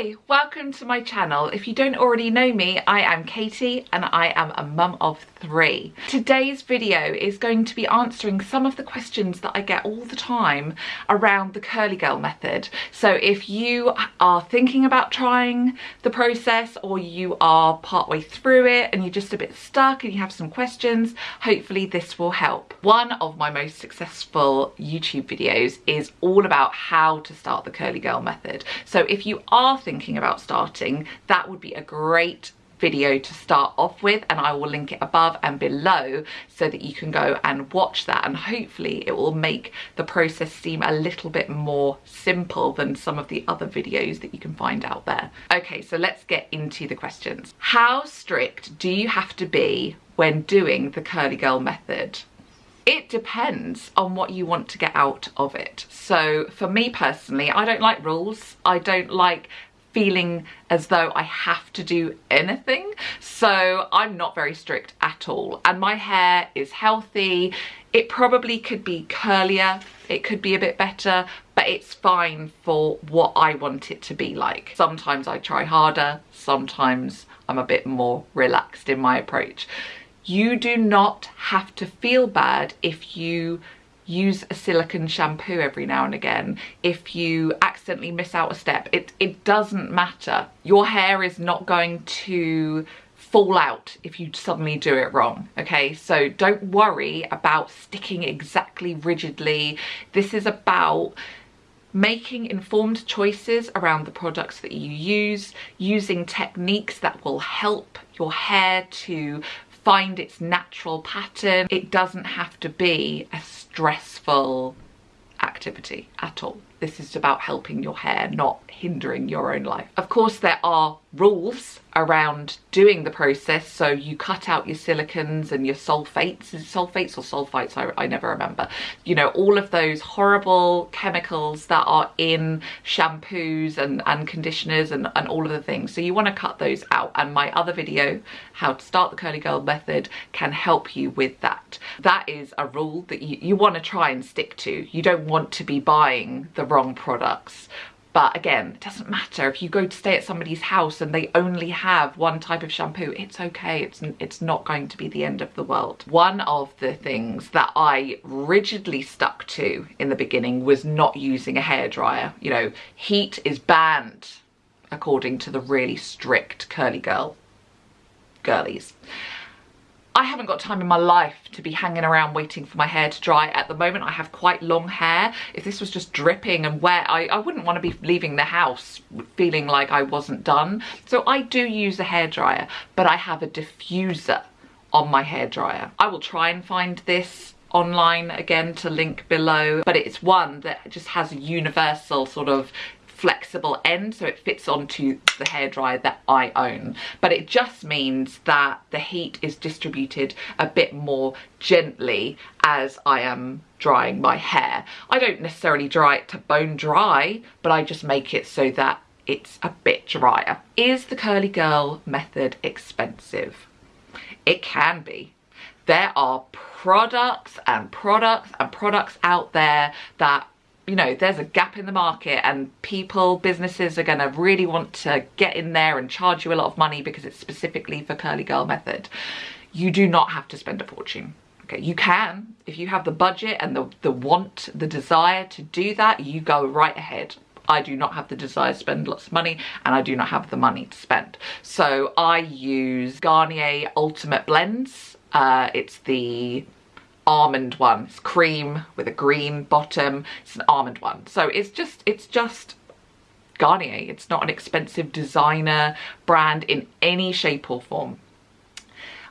Hi, welcome to my channel. If you don't already know me, I am Katie and I am a mum of three. Today's video is going to be answering some of the questions that I get all the time around the curly girl method. So if you are thinking about trying the process or you are partway through it and you're just a bit stuck and you have some questions, hopefully this will help. One of my most successful YouTube videos is all about how to start the curly girl method. So if you are thinking about starting, that would be a great video to start off with and I will link it above and below so that you can go and watch that and hopefully it will make the process seem a little bit more simple than some of the other videos that you can find out there. Okay, so let's get into the questions. How strict do you have to be when doing the curly girl method? it depends on what you want to get out of it. So for me personally, I don't like rules. I don't like feeling as though I have to do anything. So I'm not very strict at all. And my hair is healthy. It probably could be curlier. It could be a bit better, but it's fine for what I want it to be like. Sometimes I try harder. Sometimes I'm a bit more relaxed in my approach. You do not have to feel bad if you use a silicone shampoo every now and again. If you accidentally miss out a step it it doesn't matter. Your hair is not going to fall out if you suddenly do it wrong okay? So don't worry about sticking exactly rigidly. This is about making informed choices around the products that you use using techniques that will help your hair to find its natural pattern. It doesn't have to be a stressful activity at all. This is about helping your hair, not hindering your own life. Of course, there are rules around doing the process. So you cut out your silicons and your sulfates, sulfates or sulfites? I, I never remember. You know, all of those horrible chemicals that are in shampoos and, and conditioners and, and all of the things. So you want to cut those out. And my other video, how to start the curly girl method, can help you with that. That is a rule that you, you want to try and stick to. You don't want to be buying the wrong products but again, it doesn't matter if you go to stay at somebody's house and they only have one type of shampoo, it's okay. It's, it's not going to be the end of the world. One of the things that I rigidly stuck to in the beginning was not using a hairdryer. You know, heat is banned according to the really strict curly girl girlies. I haven't got time in my life to be hanging around waiting for my hair to dry. At the moment, I have quite long hair. If this was just dripping and wet, I, I wouldn't want to be leaving the house feeling like I wasn't done. So I do use a hairdryer, but I have a diffuser on my hairdryer. I will try and find this online again to link below but it's one that just has a universal sort of flexible end so it fits onto the hairdryer that I own but it just means that the heat is distributed a bit more gently as I am drying my hair. I don't necessarily dry it to bone dry but I just make it so that it's a bit drier. Is the curly girl method expensive? It can be. There are products and products and products out there that you know, there's a gap in the market and people, businesses are going to really want to get in there and charge you a lot of money because it's specifically for curly girl method. You do not have to spend a fortune. Okay, you can, if you have the budget and the, the want, the desire to do that, you go right ahead. I do not have the desire to spend lots of money and I do not have the money to spend. So I use Garnier Ultimate Blends. Uh, it's the almond one. It's cream with a green bottom. It's an almond one. So it's just, it's just Garnier. It's not an expensive designer brand in any shape or form.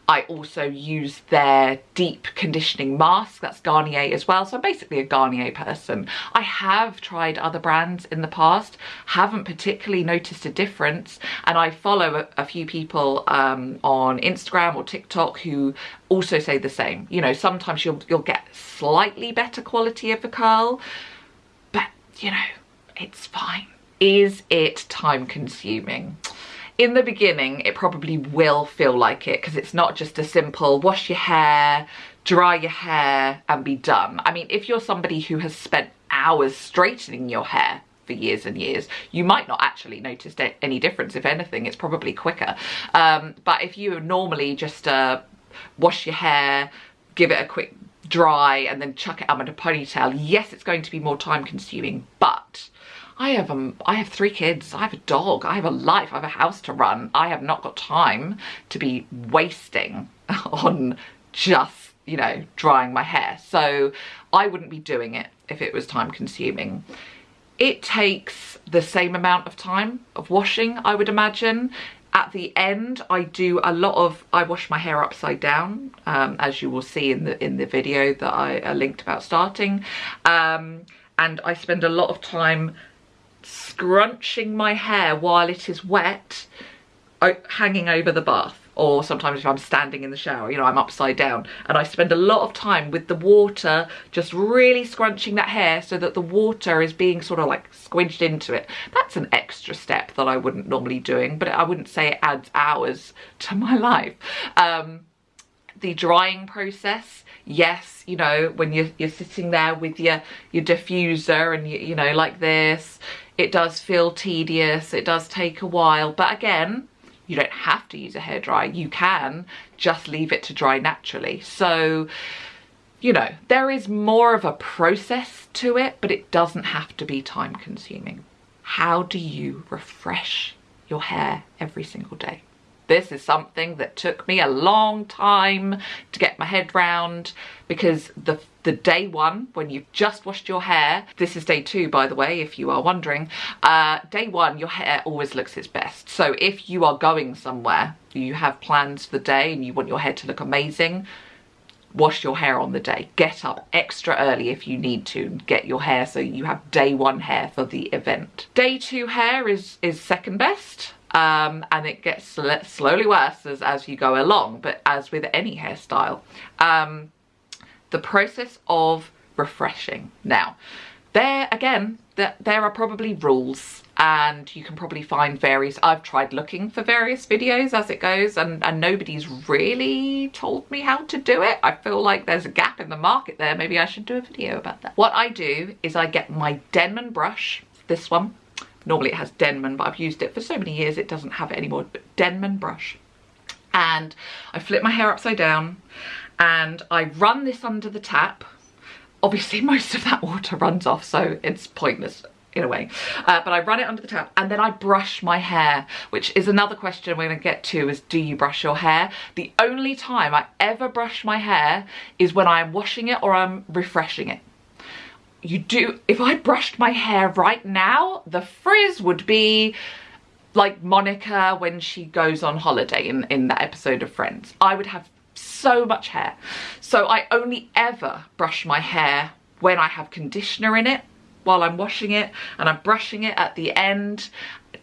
I also use their deep conditioning mask, that's Garnier as well, so I'm basically a Garnier person. I have tried other brands in the past, haven't particularly noticed a difference, and I follow a, a few people um, on Instagram or TikTok who also say the same. You know, sometimes you'll, you'll get slightly better quality of a curl, but you know, it's fine. Is it time consuming? In the beginning it probably will feel like it because it's not just a simple wash your hair dry your hair and be done i mean if you're somebody who has spent hours straightening your hair for years and years, you might not actually notice any difference. If anything, it's probably quicker. Um, but if you normally just uh, wash your hair, give it a quick dry and then chuck it up in a ponytail, yes, it's going to be more time consuming, but I have um, I have three kids, I have a dog, I have a life, I have a house to run. I have not got time to be wasting on just, you know, drying my hair. So I wouldn't be doing it if it was time consuming. It takes the same amount of time of washing, I would imagine. At the end, I do a lot of, I wash my hair upside down, um, as you will see in the in the video that I uh, linked about starting. Um, and I spend a lot of time scrunching my hair while it is wet, hanging over the bath or sometimes if I'm standing in the shower, you know, I'm upside down and I spend a lot of time with the water just really scrunching that hair so that the water is being sort of like squidged into it. That's an extra step that I wouldn't normally doing, but I wouldn't say it adds hours to my life. Um, the drying process, yes, you know, when you're, you're sitting there with your, your diffuser and you, you know, like this, it does feel tedious, it does take a while, but again, you don't have to use a hairdryer. You can just leave it to dry naturally. So, you know, there is more of a process to it, but it doesn't have to be time consuming. How do you refresh your hair every single day? This is something that took me a long time to get my head round because the the day one when you've just washed your hair this is day two by the way if you are wondering uh, day one your hair always looks its best. So if you are going somewhere you have plans for the day and you want your hair to look amazing wash your hair on the day. Get up extra early if you need to get your hair so you have day one hair for the event. Day two hair is is second best um, and it gets sl slowly worse as, as you go along but as with any hairstyle um, the process of refreshing. Now, there again, there, there are probably rules and you can probably find various, I've tried looking for various videos as it goes and, and nobody's really told me how to do it. I feel like there's a gap in the market there. Maybe I should do a video about that. What I do is I get my Denman brush, this one. Normally it has Denman, but I've used it for so many years it doesn't have it anymore. But Denman brush. And I flip my hair upside down and I run this under the tap. Obviously most of that water runs off so it's pointless in a way. Uh, but I run it under the tap and then I brush my hair, which is another question we're gonna get to is do you brush your hair? The only time I ever brush my hair is when I'm washing it or I'm refreshing it. You do, if I brushed my hair right now, the frizz would be like Monica when she goes on holiday in, in that episode of Friends. I would have so much hair. So I only ever brush my hair when I have conditioner in it while I'm washing it and I'm brushing it at the end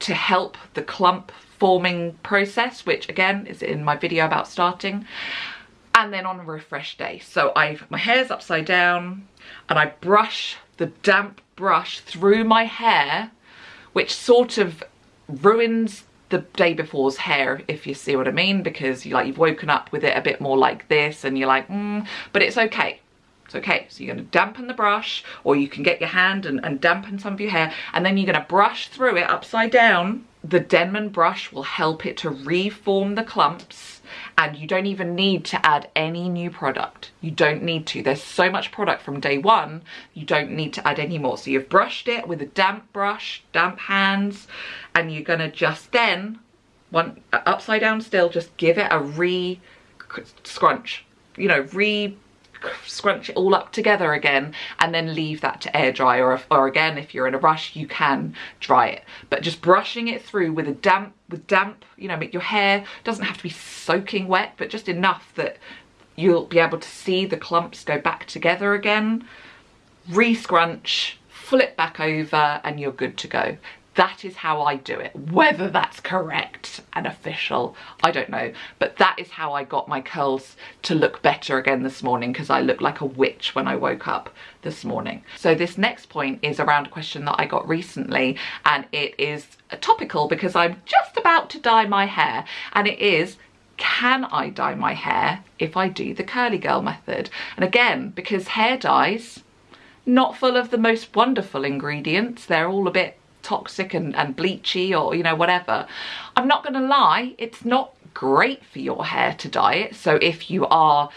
to help the clump forming process, which again is in my video about starting. And then on a refresh day. So I've my hair's upside down and I brush the damp brush through my hair, which sort of ruins the day before's hair if you see what I mean because you like you've woken up with it a bit more like this and you're like mm, but it's okay. It's okay. So you're going to dampen the brush or you can get your hand and, and dampen some of your hair and then you're going to brush through it upside down the Denman brush will help it to reform the clumps and you don't even need to add any new product. You don't need to. There's so much product from day one, you don't need to add any more. So you've brushed it with a damp brush, damp hands, and you're gonna just then, one uh, upside down still, just give it a re scrunch, you know, re scrunch it all up together again and then leave that to air dry. Or, if, or again if you're in a rush you can dry it. But just brushing it through with a damp with damp you know make your hair doesn't have to be soaking wet but just enough that you'll be able to see the clumps go back together again. Re-scrunch flip back over and you're good to go that is how I do it. Whether that's correct and official, I don't know. But that is how I got my curls to look better again this morning because I looked like a witch when I woke up this morning. So this next point is around a question that I got recently and it is topical because I'm just about to dye my hair and it is can I dye my hair if I do the curly girl method? And again, because hair dyes not full of the most wonderful ingredients. They're all a bit toxic and, and bleachy or, you know, whatever. I'm not going to lie, it's not great for your hair to dye it. So if you are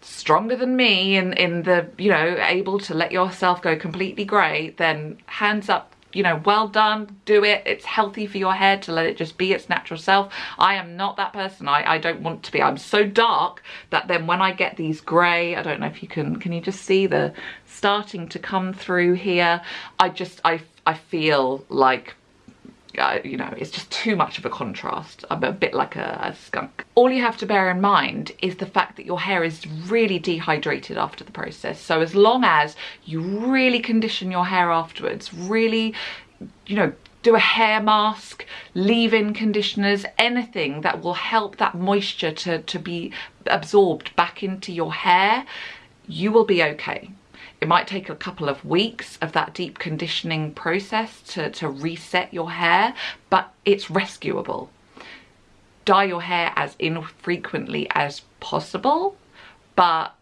stronger than me in, in the, you know, able to let yourself go completely grey, then hands up you know, well done, do it. It's healthy for your hair to let it just be its natural self. I am not that person. I, I don't want to be. I'm so dark that then when I get these grey, I don't know if you can, can you just see the starting to come through here? I just, I, I feel like uh, you know, it's just too much of a contrast. I'm a bit like a, a, skunk. All you have to bear in mind is the fact that your hair is really dehydrated after the process. So as long as you really condition your hair afterwards, really, you know, do a hair mask, leave-in conditioners, anything that will help that moisture to, to be absorbed back into your hair, you will be okay. It might take a couple of weeks of that deep conditioning process to, to reset your hair, but it's rescuable. Dye your hair as infrequently as possible, but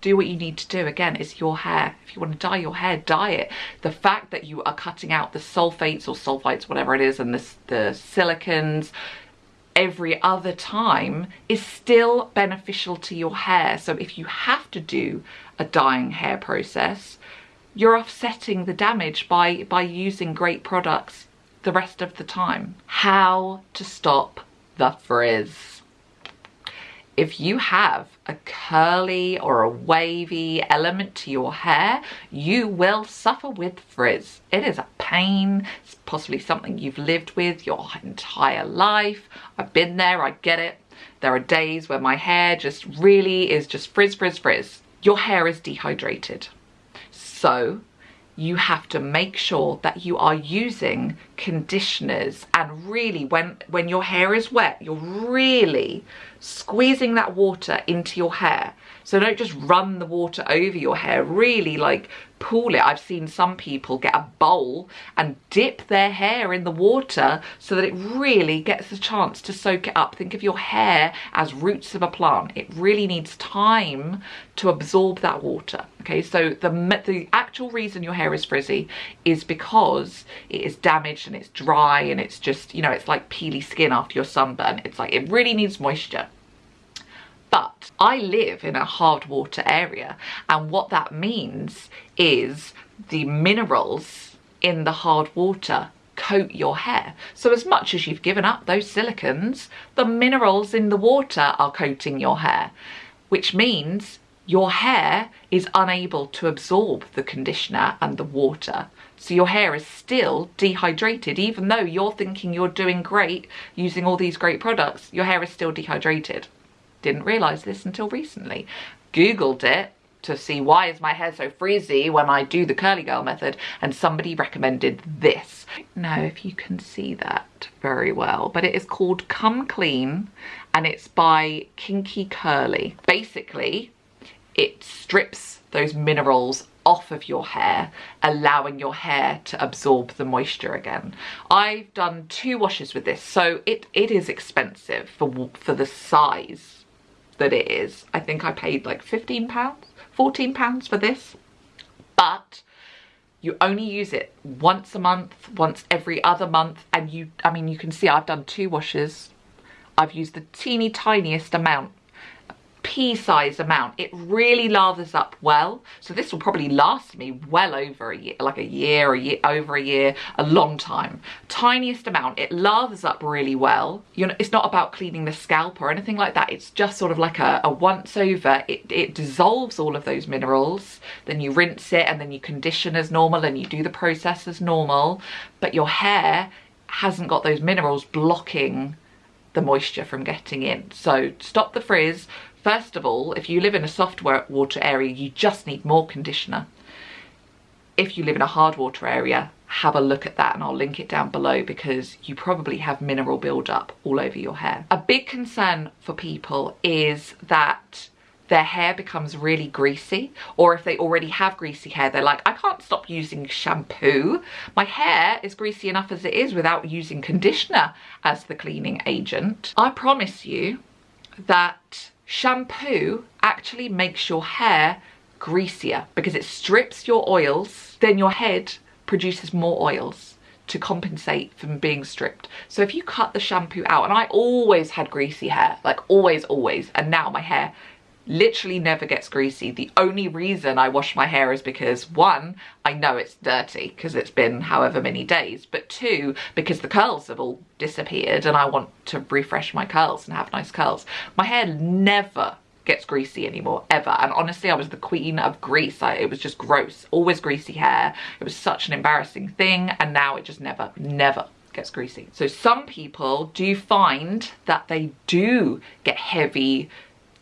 do what you need to do. Again, it's your hair. If you want to dye your hair, dye it. The fact that you are cutting out the sulfates or sulfites, whatever it is, and the, the silicons, every other time is still beneficial to your hair. So if you have to do a dyeing hair process, you're offsetting the damage by, by using great products the rest of the time. How to stop the frizz if you have a curly or a wavy element to your hair, you will suffer with frizz. It is a pain. It's possibly something you've lived with your entire life. I've been there, I get it. There are days where my hair just really is just frizz, frizz, frizz. Your hair is dehydrated. So you have to make sure that you are using conditioners and really when when your hair is wet you're really squeezing that water into your hair so don't just run the water over your hair, really like pool it. I've seen some people get a bowl and dip their hair in the water so that it really gets a chance to soak it up. Think of your hair as roots of a plant. It really needs time to absorb that water. Okay, so the, the actual reason your hair is frizzy is because it is damaged and it's dry and it's just, you know, it's like peely skin after your sunburn. It's like, it really needs moisture. But I live in a hard water area and what that means is the minerals in the hard water coat your hair. So as much as you've given up those silicons, the minerals in the water are coating your hair, which means your hair is unable to absorb the conditioner and the water. So your hair is still dehydrated, even though you're thinking you're doing great using all these great products, your hair is still dehydrated. Didn't realise this until recently. Googled it to see why is my hair so frizzy when I do the curly girl method and somebody recommended this. Now if you can see that very well, but it is called Come Clean and it's by Kinky Curly. Basically, it strips those minerals off of your hair, allowing your hair to absorb the moisture again. I've done two washes with this, so it, it is expensive for, for the size that it is. I think I paid like 15 pounds, 14 pounds for this, but you only use it once a month, once every other month. And you, I mean, you can see I've done two washes. I've used the teeny tiniest amount pea-sized amount. It really lathers up well. So this will probably last me well over a year, like a year, a year, over a year, a long time. Tiniest amount. It lathers up really well. You know, it's not about cleaning the scalp or anything like that. It's just sort of like a, a once over. It, it dissolves all of those minerals. Then you rinse it and then you condition as normal and you do the process as normal. But your hair hasn't got those minerals blocking the moisture from getting in. So stop the frizz, First of all, if you live in a soft water area, you just need more conditioner. If you live in a hard water area, have a look at that and I'll link it down below because you probably have mineral buildup all over your hair. A big concern for people is that their hair becomes really greasy or if they already have greasy hair they're like I can't stop using shampoo my hair is greasy enough as it is without using conditioner as the cleaning agent I promise you that shampoo actually makes your hair greasier because it strips your oils, then your head produces more oils to compensate from being stripped. So if you cut the shampoo out, and I always had greasy hair, like always, always, and now my hair literally never gets greasy. The only reason I wash my hair is because one, I know it's dirty because it's been however many days, but two, because the curls have all disappeared and I want to refresh my curls and have nice curls. My hair never gets greasy anymore ever. And honestly I was the queen of grease. I, it was just gross. Always greasy hair. It was such an embarrassing thing and now it just never never gets greasy. So some people do find that they do get heavy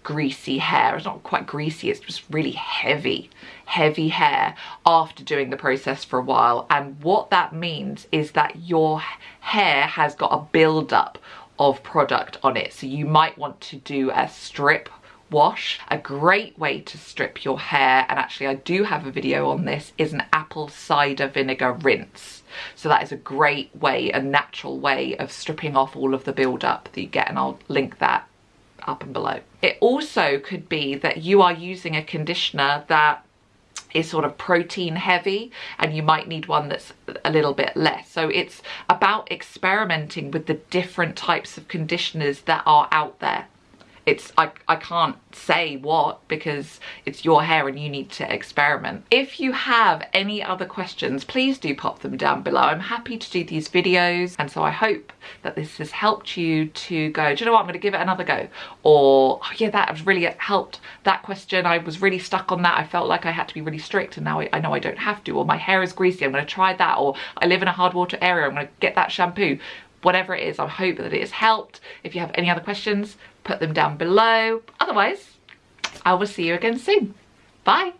greasy hair it's not quite greasy it's just really heavy heavy hair after doing the process for a while and what that means is that your hair has got a build up of product on it so you might want to do a strip wash. A great way to strip your hair, and actually I do have a video on this, is an apple cider vinegar rinse. So that is a great way, a natural way of stripping off all of the buildup that you get and I'll link that up and below. It also could be that you are using a conditioner that is sort of protein heavy and you might need one that's a little bit less. So it's about experimenting with the different types of conditioners that are out there it's I, I can't say what because it's your hair and you need to experiment. If you have any other questions, please do pop them down below. I'm happy to do these videos and so I hope that this has helped you to go, do you know what, I'm gonna give it another go. Or, oh yeah, that has really helped that question. I was really stuck on that. I felt like I had to be really strict and now I, I know I don't have to. Or my hair is greasy, I'm gonna try that. Or I live in a hard water area, I'm gonna get that shampoo whatever it is, I hope that it has helped. If you have any other questions, put them down below. Otherwise, I will see you again soon. Bye.